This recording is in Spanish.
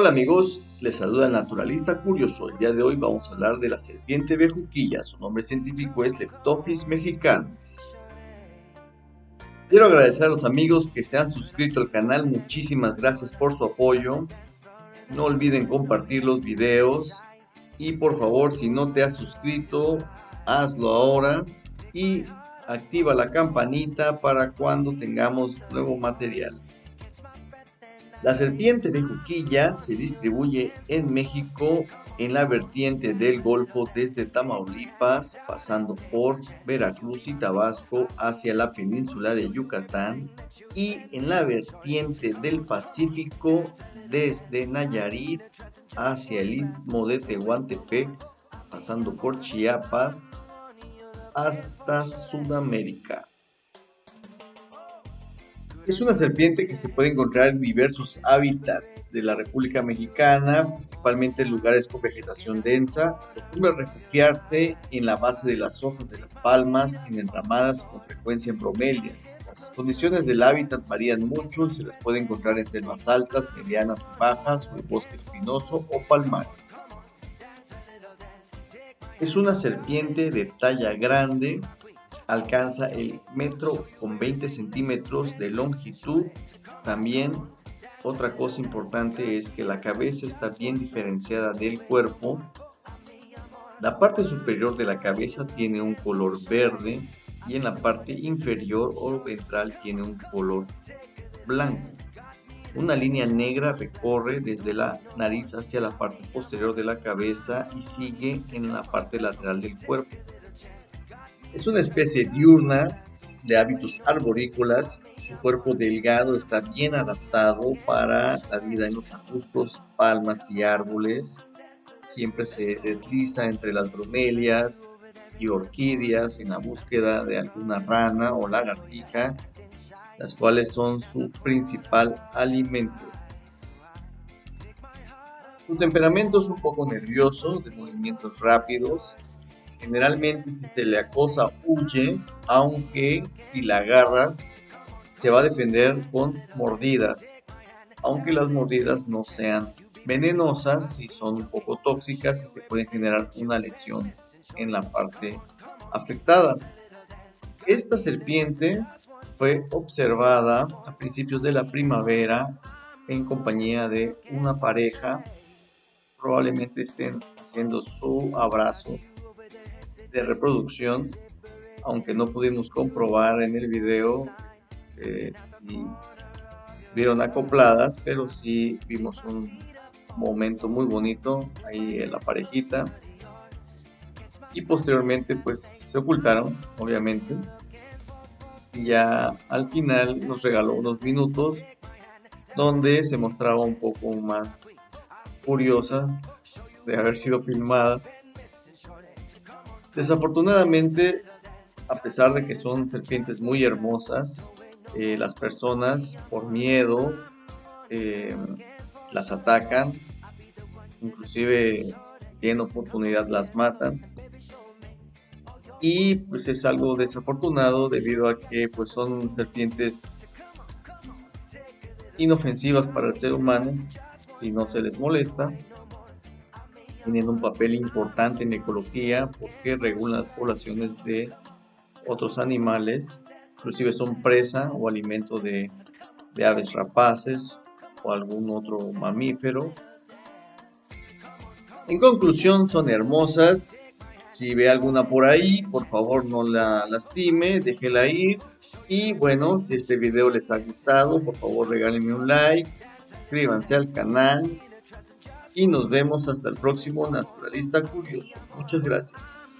Hola amigos, les saluda el naturalista curioso. El día de hoy vamos a hablar de la serpiente bejuquilla. Su nombre científico es Leptophis mexicanus. Quiero agradecer a los amigos que se han suscrito al canal. Muchísimas gracias por su apoyo. No olviden compartir los videos. Y por favor, si no te has suscrito, hazlo ahora. Y activa la campanita para cuando tengamos nuevo material. La serpiente bejuquilla se distribuye en México en la vertiente del Golfo desde Tamaulipas, pasando por Veracruz y Tabasco hacia la península de Yucatán y en la vertiente del Pacífico desde Nayarit hacia el istmo de Tehuantepec, pasando por Chiapas hasta Sudamérica. Es una serpiente que se puede encontrar en diversos hábitats de la República Mexicana, principalmente en lugares con vegetación densa. Acostumbra refugiarse en la base de las hojas de las palmas, en enramadas con frecuencia en bromelias. Las condiciones del hábitat varían mucho y se las puede encontrar en selvas altas, medianas y bajas, o en bosque espinoso o palmares. Es una serpiente de talla grande, alcanza el metro con 20 centímetros de longitud. También otra cosa importante es que la cabeza está bien diferenciada del cuerpo. La parte superior de la cabeza tiene un color verde y en la parte inferior o ventral tiene un color blanco. Una línea negra recorre desde la nariz hacia la parte posterior de la cabeza y sigue en la parte lateral del cuerpo. Es una especie diurna de hábitos arborícolas. Su cuerpo delgado está bien adaptado para la vida en los arbustos, palmas y árboles. Siempre se desliza entre las bromelias y orquídeas en la búsqueda de alguna rana o lagartija, las cuales son su principal alimento. Su temperamento es un poco nervioso, de movimientos rápidos, Generalmente si se le acosa huye, aunque si la agarras se va a defender con mordidas. Aunque las mordidas no sean venenosas, si son un poco tóxicas y te pueden generar una lesión en la parte afectada. Esta serpiente fue observada a principios de la primavera en compañía de una pareja. Probablemente estén haciendo su abrazo de reproducción, aunque no pudimos comprobar en el video este, si vieron acopladas, pero sí vimos un momento muy bonito ahí en la parejita. Y posteriormente pues se ocultaron, obviamente. Y ya al final nos regaló unos minutos donde se mostraba un poco más curiosa de haber sido filmada Desafortunadamente, a pesar de que son serpientes muy hermosas, eh, las personas por miedo eh, las atacan, inclusive si tienen oportunidad las matan. Y pues es algo desafortunado debido a que pues son serpientes inofensivas para el ser humano si no se les molesta teniendo un papel importante en ecología porque regulan las poblaciones de otros animales, inclusive son presa o alimento de, de aves rapaces o algún otro mamífero. En conclusión, son hermosas. Si ve alguna por ahí, por favor no la lastime, déjela ir. Y bueno, si este video les ha gustado, por favor regálenme un like, suscríbanse al canal y nos vemos hasta el próximo Naturalista Curioso. Muchas gracias.